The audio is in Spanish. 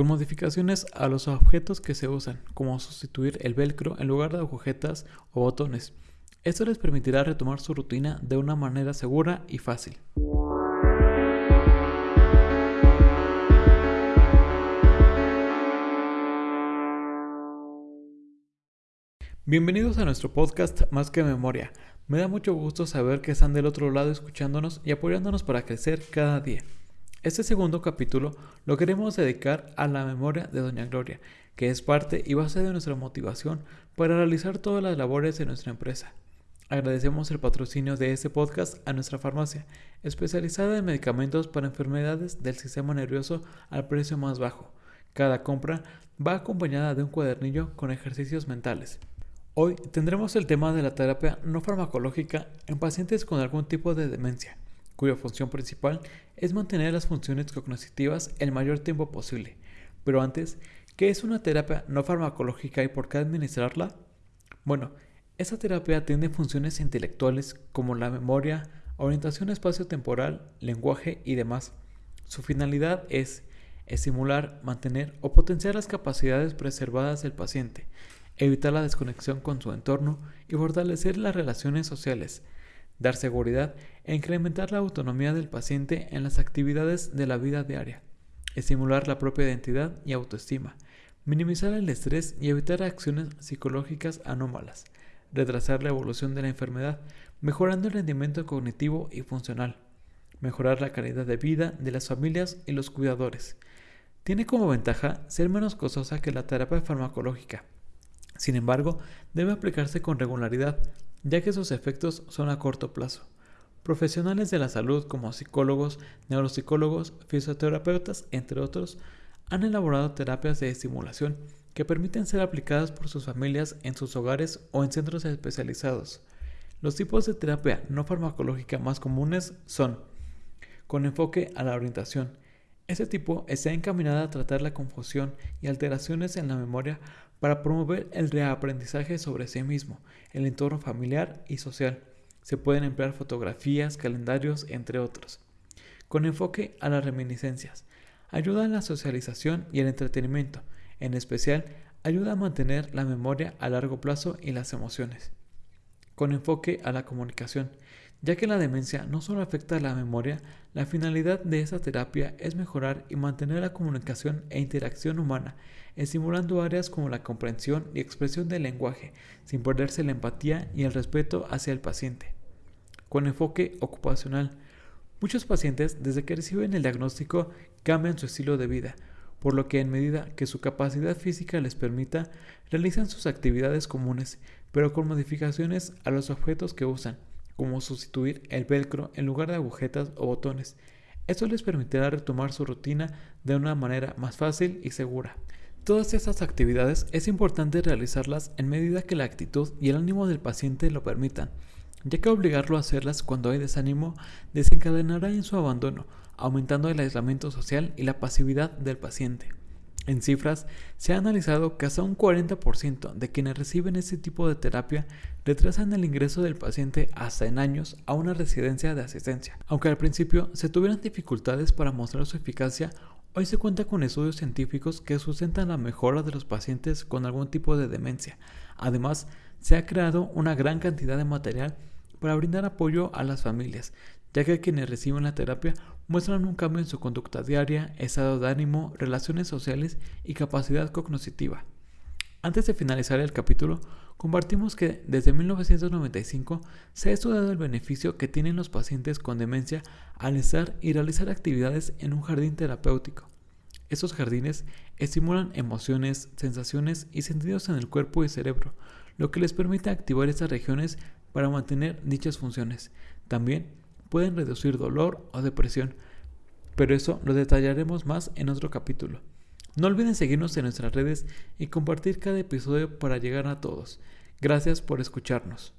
con modificaciones a los objetos que se usan, como sustituir el velcro en lugar de agujetas o botones. Esto les permitirá retomar su rutina de una manera segura y fácil. Bienvenidos a nuestro podcast Más que Memoria. Me da mucho gusto saber que están del otro lado escuchándonos y apoyándonos para crecer cada día. Este segundo capítulo lo queremos dedicar a la memoria de Doña Gloria, que es parte y base de nuestra motivación para realizar todas las labores de nuestra empresa. Agradecemos el patrocinio de este podcast a nuestra farmacia, especializada en medicamentos para enfermedades del sistema nervioso al precio más bajo. Cada compra va acompañada de un cuadernillo con ejercicios mentales. Hoy tendremos el tema de la terapia no farmacológica en pacientes con algún tipo de demencia, cuya función principal es mantener las funciones cognitivas el mayor tiempo posible. Pero antes, ¿qué es una terapia no farmacológica y por qué administrarla? Bueno, esta terapia tiene funciones intelectuales como la memoria, orientación espacio-temporal, lenguaje y demás. Su finalidad es estimular, mantener o potenciar las capacidades preservadas del paciente, evitar la desconexión con su entorno y fortalecer las relaciones sociales, dar seguridad e incrementar la autonomía del paciente en las actividades de la vida diaria, estimular la propia identidad y autoestima, minimizar el estrés y evitar acciones psicológicas anómalas, retrasar la evolución de la enfermedad, mejorando el rendimiento cognitivo y funcional, mejorar la calidad de vida de las familias y los cuidadores. Tiene como ventaja ser menos costosa que la terapia farmacológica, sin embargo, debe aplicarse con regularidad, ya que sus efectos son a corto plazo. Profesionales de la salud como psicólogos, neuropsicólogos, fisioterapeutas, entre otros, han elaborado terapias de estimulación que permiten ser aplicadas por sus familias en sus hogares o en centros especializados. Los tipos de terapia no farmacológica más comunes son con enfoque a la orientación. Este tipo está encaminada a tratar la confusión y alteraciones en la memoria para promover el reaprendizaje sobre sí mismo, el entorno familiar y social. Se pueden emplear fotografías, calendarios, entre otros. Con enfoque a las reminiscencias. Ayuda a la socialización y el entretenimiento. En especial, ayuda a mantener la memoria a largo plazo y las emociones. Con enfoque a la comunicación. Ya que la demencia no solo afecta a la memoria, la finalidad de esta terapia es mejorar y mantener la comunicación e interacción humana, estimulando áreas como la comprensión y expresión del lenguaje, sin perderse la empatía y el respeto hacia el paciente. Con enfoque ocupacional, muchos pacientes desde que reciben el diagnóstico cambian su estilo de vida, por lo que en medida que su capacidad física les permita, realizan sus actividades comunes, pero con modificaciones a los objetos que usan como sustituir el velcro en lugar de agujetas o botones. Esto les permitirá retomar su rutina de una manera más fácil y segura. Todas estas actividades es importante realizarlas en medida que la actitud y el ánimo del paciente lo permitan, ya que obligarlo a hacerlas cuando hay desánimo desencadenará en su abandono, aumentando el aislamiento social y la pasividad del paciente. En cifras, se ha analizado que hasta un 40% de quienes reciben este tipo de terapia retrasan el ingreso del paciente hasta en años a una residencia de asistencia. Aunque al principio se tuvieran dificultades para mostrar su eficacia, hoy se cuenta con estudios científicos que sustentan la mejora de los pacientes con algún tipo de demencia. Además, se ha creado una gran cantidad de material para brindar apoyo a las familias, ya que quienes reciben la terapia muestran un cambio en su conducta diaria, estado de ánimo, relaciones sociales y capacidad cognitiva. Antes de finalizar el capítulo, compartimos que desde 1995 se ha estudiado el beneficio que tienen los pacientes con demencia al estar y realizar actividades en un jardín terapéutico. Estos jardines estimulan emociones, sensaciones y sentidos en el cuerpo y cerebro, lo que les permite activar estas regiones para mantener dichas funciones. También pueden reducir dolor o depresión, pero eso lo detallaremos más en otro capítulo. No olviden seguirnos en nuestras redes y compartir cada episodio para llegar a todos. Gracias por escucharnos.